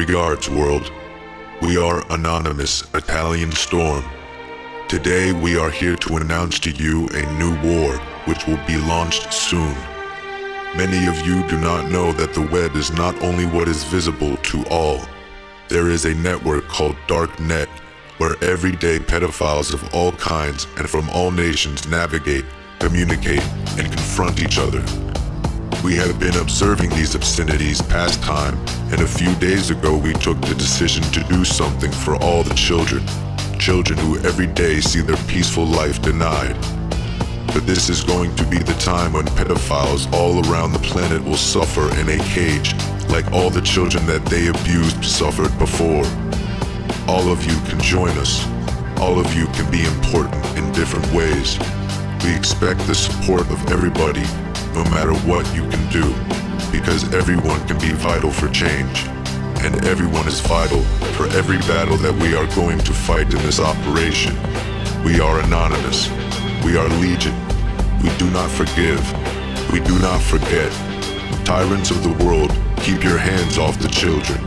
yards, world. We are Anonymous Italian Storm. Today we are here to announce to you a new war which will be launched soon. Many of you do not know that the web is not only what is visible to all. There is a network called Darknet where everyday pedophiles of all kinds and from all nations navigate, communicate, and confront each other. We have been observing these obscenities past time, and a few days ago we took the decision to do something for all the children. Children who every day see their peaceful life denied. But this is going to be the time when pedophiles all around the planet will suffer in a cage, like all the children that they abused suffered before. All of you can join us. All of you can be important in different ways. We expect the support of everybody, no matter what you can do, because everyone can be vital for change. And everyone is vital for every battle that we are going to fight in this operation. We are anonymous. We are legion. We do not forgive. We do not forget. Tyrants of the world, keep your hands off the children.